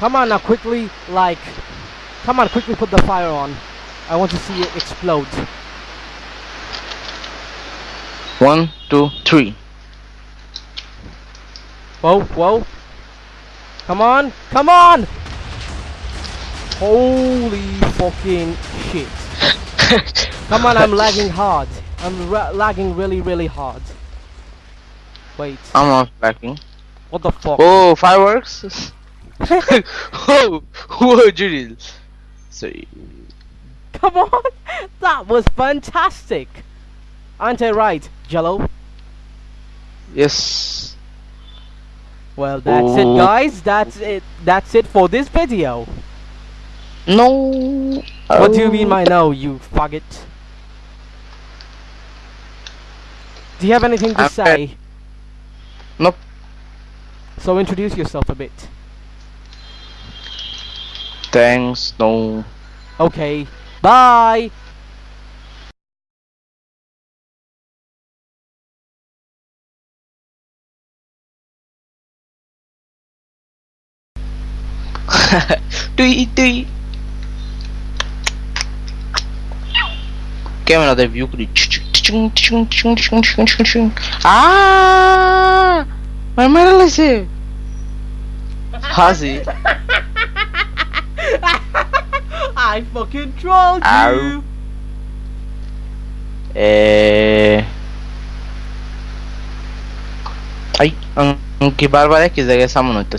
Come on now, quickly, like, come on, quickly put the fire on. I want to see it explode. One, two, three. Whoa, whoa. Come on, come on! Holy fucking shit. Come on, I'm lagging hard. I'm lagging really, really hard. Wait, I'm not lagging. what the fuck? Oh, fireworks! whoa, whoa, Judy. Sorry. Come on! That was fantastic! Aren't I right, Jello? Yes. Well, that's it, Oh. guys. That's it. That's it for this video. No. What do you mean Oh. by no, you faggot? Do you have anything to I'm say? Nope. So introduce yourself a bit. Thanks. No. Okay. Bye. Tui tui. Get another view. Ah! Is here. Hazi. I fucking trolled you. Eh... Ay, aunque bárbaro Bárbara que regresamos entonces.